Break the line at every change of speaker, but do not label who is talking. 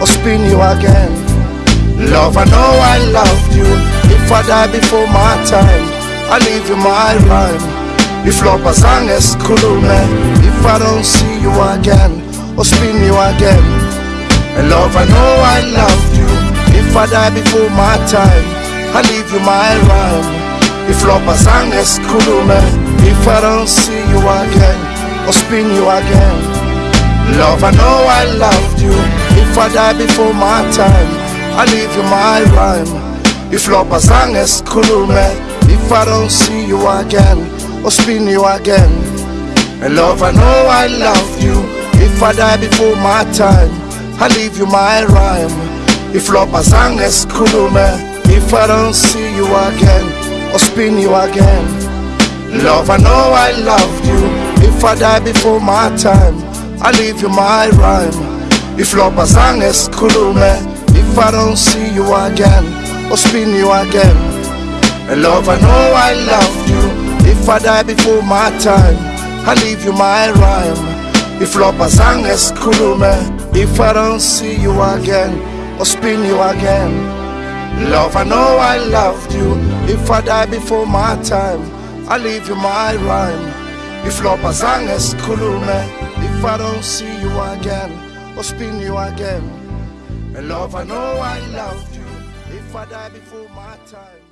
or spin you again. Love, I know I loved you. If I die before my time, I leave you my rhyme. If love as long as cool man, if I don't see you again, or spin you again. And love, I know I loved you. If I die before my time, I leave you my rhyme. If love as long as cool man, if I don't see you again, or spin you again. Love, I know I loved you. If I die before my time, I leave you my rhyme. If love as long as man, if I don't see you again, or spin you again. And love, I know I loved you. If I die before my time, I leave you my rhyme. If love as long as man, if I don't see you again, or spin you again. Love, I know I loved you. If I die before my time, I leave you my rhyme. If as cool man, if I don't see you again, or spin you again. And love, I know I loved you. If I die before my time, I leave you my rhyme. If as cool man, if I don't see you again, or spin you again. Love, I know I loved you. If I die before my time, I leave you my rhyme. If love as long as man, if I don't see you again, or spin you again. And love, I know I loved you. If I die before my time.